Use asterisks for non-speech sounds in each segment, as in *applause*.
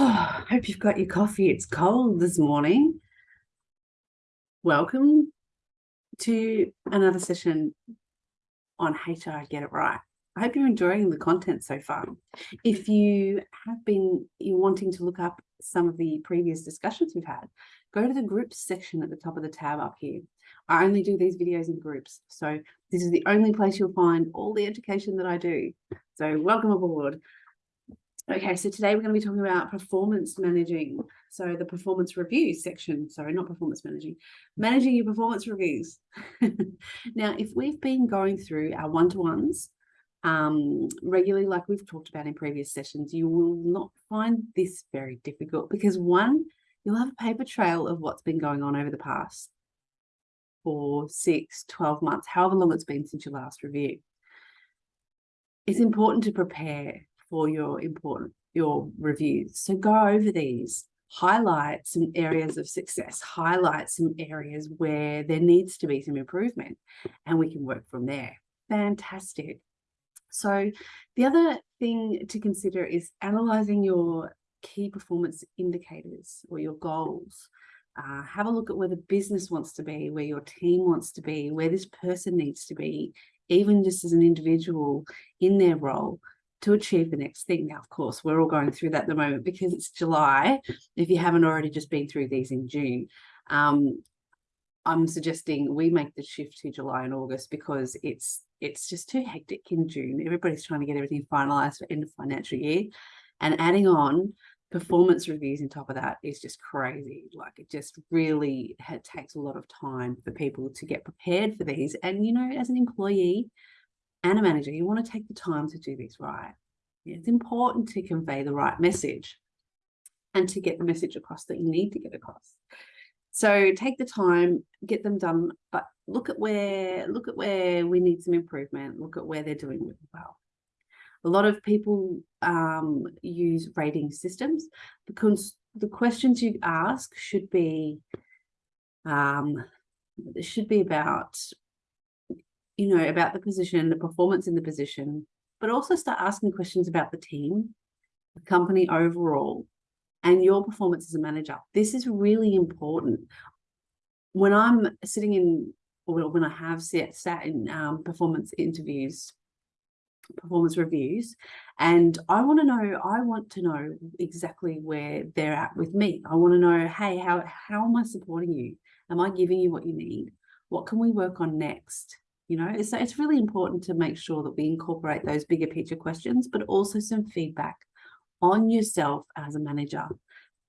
Oh, *sighs* hope you've got your coffee. It's cold this morning. Welcome to another session on HR Get It Right. I hope you're enjoying the content so far. If you have been you're wanting to look up some of the previous discussions we've had, go to the groups section at the top of the tab up here. I only do these videos in groups, so this is the only place you'll find all the education that I do. So welcome aboard. Okay, so today we're going to be talking about performance managing. So the performance reviews section, sorry, not performance managing, managing your performance reviews. *laughs* now, if we've been going through our one-to-ones um, regularly, like we've talked about in previous sessions, you will not find this very difficult because one, you'll have a paper trail of what's been going on over the past four, six, 12 months, however long it's been since your last review. It's important to prepare for your important your reviews. So go over these, highlight some areas of success, highlight some areas where there needs to be some improvement, and we can work from there. Fantastic. So the other thing to consider is analyzing your key performance indicators or your goals. Uh, have a look at where the business wants to be, where your team wants to be, where this person needs to be, even just as an individual in their role to achieve the next thing. Now, of course, we're all going through that at the moment because it's July. If you haven't already just been through these in June, um, I'm suggesting we make the shift to July and August because it's it's just too hectic in June. Everybody's trying to get everything finalized for end of financial year and adding on performance reviews on top of that is just crazy. Like it just really takes a lot of time for people to get prepared for these. And, you know, as an employee, and a manager, you want to take the time to do this right. It's important to convey the right message and to get the message across that you need to get across. So take the time, get them done, but look at where look at where we need some improvement. Look at where they're doing really well. A lot of people um, use rating systems because the questions you ask should be um, should be about you know, about the position, the performance in the position, but also start asking questions about the team, the company overall, and your performance as a manager. This is really important. When I'm sitting in, or when I have sat, sat in um, performance interviews, performance reviews, and I want to know, I want to know exactly where they're at with me. I want to know, hey, how, how am I supporting you? Am I giving you what you need? What can we work on next? You know so it's really important to make sure that we incorporate those bigger picture questions but also some feedback on yourself as a manager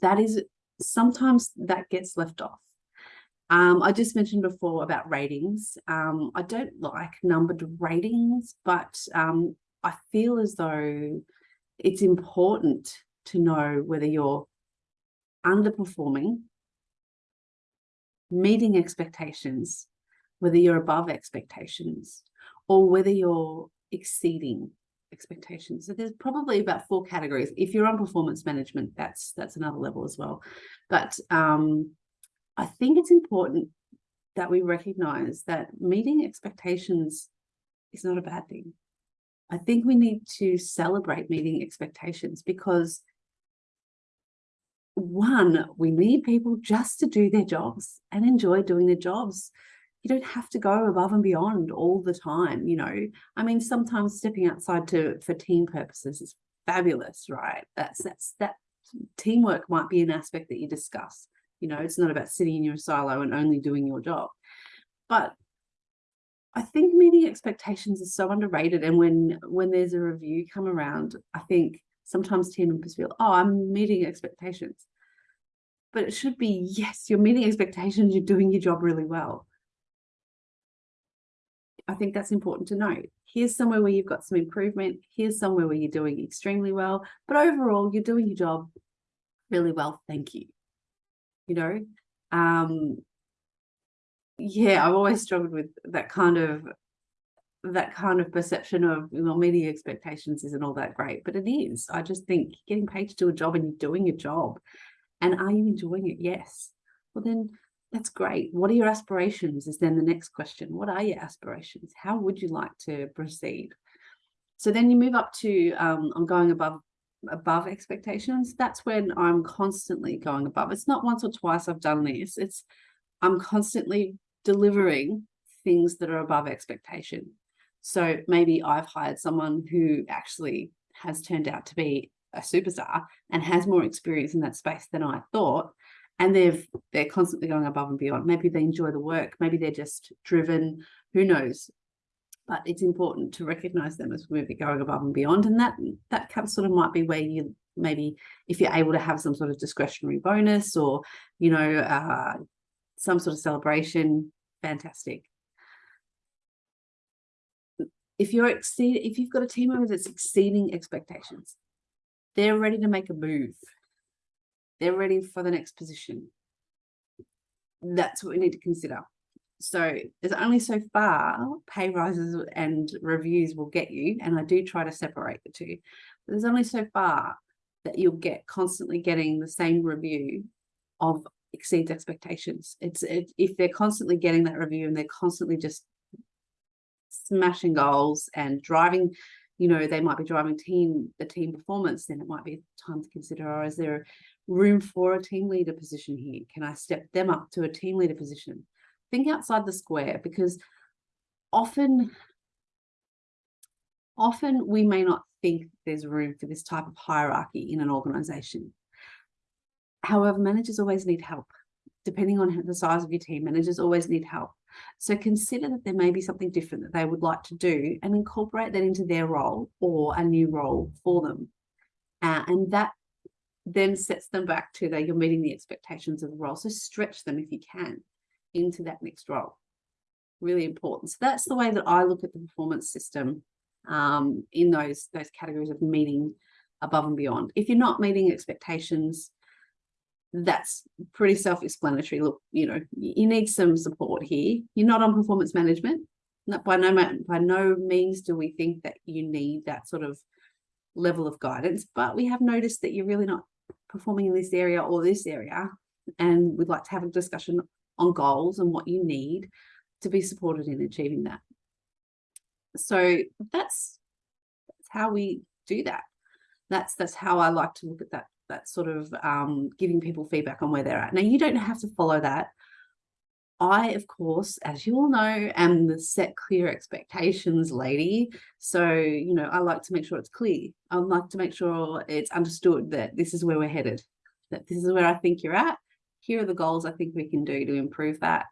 that is sometimes that gets left off um, I just mentioned before about ratings. Um, I don't like numbered ratings, but um, I feel as though it's important to know whether you're underperforming, meeting expectations, whether you're above expectations or whether you're exceeding expectations. So there's probably about four categories. If you're on performance management, that's that's another level as well. But um, I think it's important that we recognize that meeting expectations is not a bad thing. I think we need to celebrate meeting expectations because one, we need people just to do their jobs and enjoy doing their jobs you don't have to go above and beyond all the time you know? I mean sometimes stepping outside to for team purposes is fabulous right? That's that's that teamwork might be an aspect that you discuss. You know it's not about sitting in your silo and only doing your job. But i think meeting expectations is so underrated and when when there's a review come around i think sometimes team members feel oh i'm meeting expectations. But it should be yes you're meeting expectations you're doing your job really well I think that's important to note. Here's somewhere where you've got some improvement. Here's somewhere where you're doing extremely well. But overall, you're doing your job really well. Thank you. You know, um, yeah, I've always struggled with that kind of that kind of perception of know media expectations isn't all that great but it is i just think getting paid to do a job and you're doing your job and are you enjoying it yes well then that's great. What are your aspirations is then the next question. What are your aspirations? How would you like to proceed? So then you move up to, um, I'm going above above expectations, that's when I'm constantly going above. It's not once or twice I've done this. It's I'm constantly delivering things that are above expectation. So maybe I've hired someone who actually has turned out to be a superstar and has more experience in that space than I thought. And they've they're constantly going above and beyond. Maybe they enjoy the work, maybe they're just driven, who knows. But it's important to recognize them as we're going above and beyond. And that that sort of might be where you maybe if you're able to have some sort of discretionary bonus or, you know, uh, some sort of celebration, fantastic. If you're exceed, if you've got a team member that's exceeding expectations, they're ready to make a move. They're ready for the next position. That's what we need to consider. So there's only so far pay rises and reviews will get you. And I do try to separate the two. But there's only so far that you'll get constantly getting the same review of exceeds expectations. It's it, if they're constantly getting that review and they're constantly just smashing goals and driving, you know, they might be driving team the team performance, then it might be time to consider, or is there room for a team leader position here? Can I step them up to a team leader position? Think outside the square because often often we may not think there's room for this type of hierarchy in an organization. However, managers always need help. Depending on the size of your team, managers always need help. So consider that there may be something different that they would like to do and incorporate that into their role or a new role for them. Uh, and that then sets them back to that you're meeting the expectations of the role. So stretch them if you can into that next role. Really important. So that's the way that I look at the performance system um, in those, those categories of meeting above and beyond. If you're not meeting expectations, that's pretty self-explanatory. Look, you know, you need some support here. You're not on performance management. Not by no by no means do we think that you need that sort of level of guidance, but we have noticed that you're really not performing in this area or this area, and we'd like to have a discussion on goals and what you need to be supported in achieving that. So that's, that's how we do that. That's that's how I like to look at that that sort of um, giving people feedback on where they're at. Now, you don't have to follow that. I, of course, as you all know, am the set clear expectations lady. So, you know, I like to make sure it's clear. I like to make sure it's understood that this is where we're headed, that this is where I think you're at. Here are the goals I think we can do to improve that.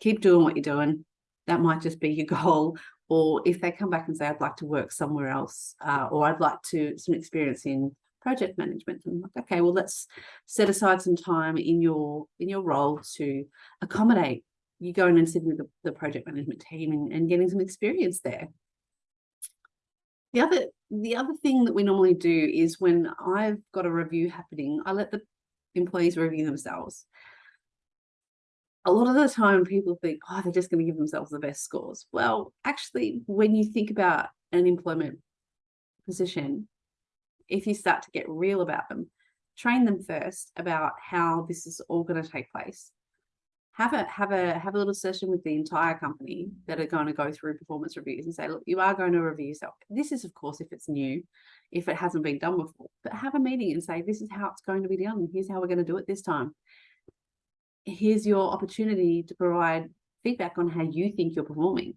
Keep doing what you're doing. That might just be your *laughs* goal. Or if they come back and say, I'd like to work somewhere else, uh, or I'd like to some experience in project management and like okay well let's set aside some time in your in your role to accommodate you going and sitting with the, the project management team and, and getting some experience there. The other the other thing that we normally do is when I've got a review happening I let the employees review themselves. A lot of the time people think oh they're just going to give themselves the best scores. Well actually when you think about an employment position if you start to get real about them, train them first about how this is all going to take place. Have a have a have a little session with the entire company that are going to go through performance reviews and say, look, you are going to review yourself. This is, of course, if it's new, if it hasn't been done before, but have a meeting and say, this is how it's going to be done. Here's how we're going to do it this time. Here's your opportunity to provide feedback on how you think you're performing.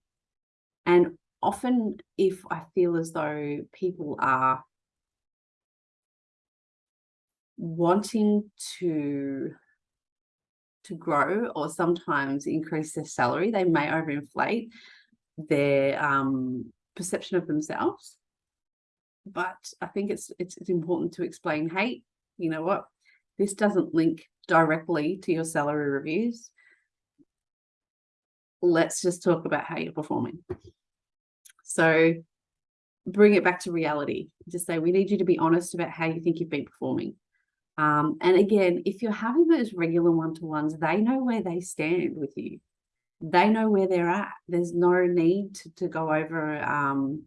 And often if I feel as though people are wanting to to grow or sometimes increase their salary, they may overinflate their um, perception of themselves. But I think it's, it's it's important to explain, hey, you know what, this doesn't link directly to your salary reviews. Let's just talk about how you're performing. So bring it back to reality. Just say, we need you to be honest about how you think you've been performing. Um, and again, if you're having those regular one-to-ones, they know where they stand with you. They know where they're at. There's no need to, to go over, um,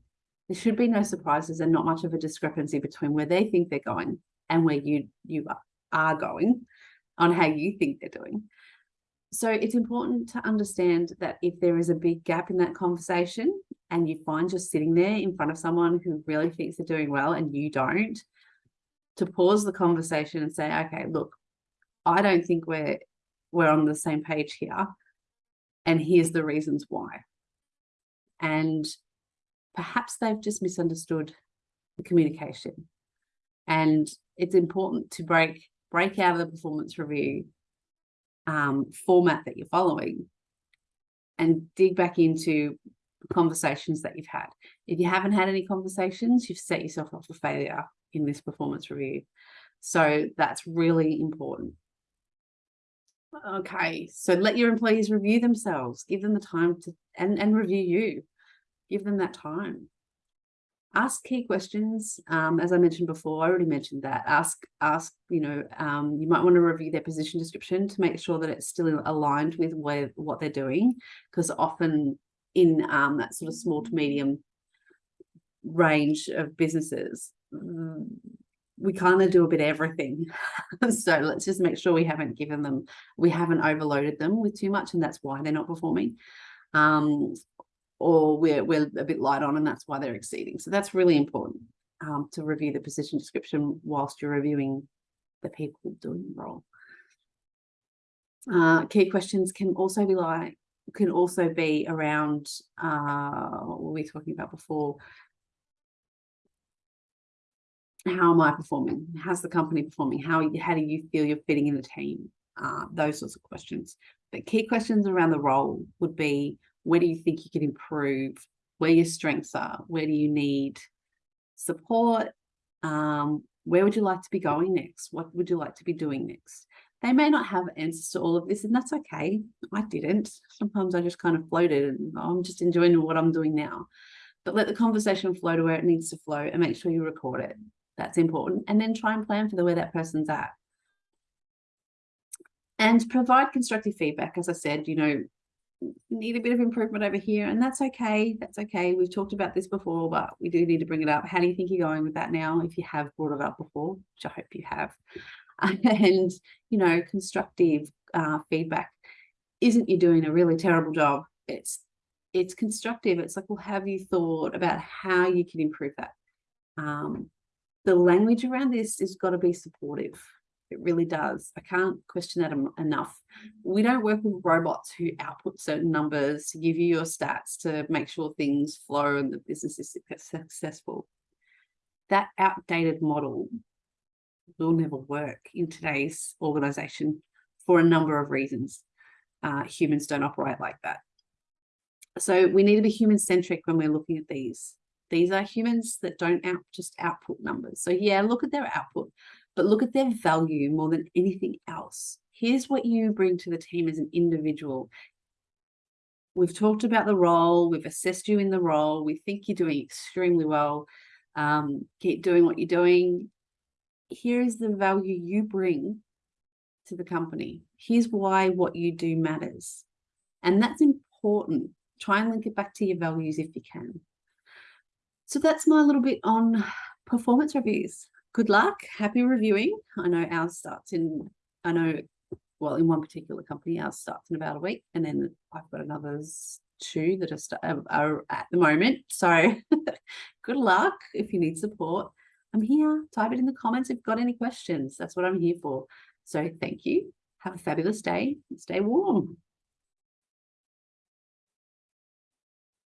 there should be no surprises and not much of a discrepancy between where they think they're going and where you, you are going on how you think they're doing. So it's important to understand that if there is a big gap in that conversation, and you find you're sitting there in front of someone who really thinks they're doing well and you don't, to pause the conversation and say, okay, look, I don't think we're we're on the same page here. And here's the reasons why. And perhaps they've just misunderstood the communication. And it's important to break break out of the performance review um, format that you're following and dig back into conversations that you've had. If you haven't had any conversations, you've set yourself up for failure in this performance review. So that's really important. Okay, so let your employees review themselves, give them the time to and, and review you. Give them that time. Ask key questions. Um, as I mentioned before, I already mentioned that. Ask, ask, you know, um, you might want to review their position description to make sure that it's still aligned with where what they're doing, because often in um, that sort of small to medium range of businesses, mm, we kind of do a bit of everything. *laughs* so let's just make sure we haven't given them, we haven't overloaded them with too much and that's why they're not performing. Um, or we're, we're a bit light on and that's why they're exceeding. So that's really important um, to review the position description whilst you're reviewing the people doing the role. Uh, key questions can also be like, can also be around uh, what were we talking about before? How am I performing? How's the company performing? How, how do you feel you're fitting in the team? Uh, those sorts of questions. But key questions around the role would be, where do you think you can improve? Where your strengths are? Where do you need support? Um, where would you like to be going next? What would you like to be doing next? They may not have answers to all of this, and that's okay. I didn't. Sometimes I just kind of floated and I'm just enjoying what I'm doing now. But let the conversation flow to where it needs to flow and make sure you record it. That's important. And then try and plan for the where that person's at. And provide constructive feedback. As I said, you know, need a bit of improvement over here and that's okay that's okay. We've talked about this before but we do need to bring it up. How do you think you're going with that now if you have brought it up before? Which i hope you have. *laughs* And you know constructive uh, feedback. Isn't you doing a really terrible job? It's it's constructive. It's like well have you thought about how you can improve that? Um, the language around this has got to be supportive it really does i can't question that enough we don't work with robots who output certain numbers to give you your stats to make sure things flow and the business is successful that outdated model will never work in today's organization for a number of reasons. Uh, humans don't operate like that. So we need to be human centric when we're looking at these. These are humans that don't out, just output numbers. So yeah, look at their output, but look at their value more than anything else. Here's what you bring to the team as an individual. We've talked about the role, we've assessed you in the role, we think you're doing extremely well. Um, keep doing what you're doing here's the value you bring to the company. Here's why what you do matters. And that's important. Try and link it back to your values if you can. So that's my little bit on performance reviews. Good luck. Happy reviewing. I know ours starts in, I know, well, in one particular company, ours starts in about a week. And then I've got another two that are, um, are at the moment. So *laughs* good luck if you need support. I'm here. Type it in the comments if you've got any questions. That's what I'm here for. So thank you. Have a fabulous day. Stay warm.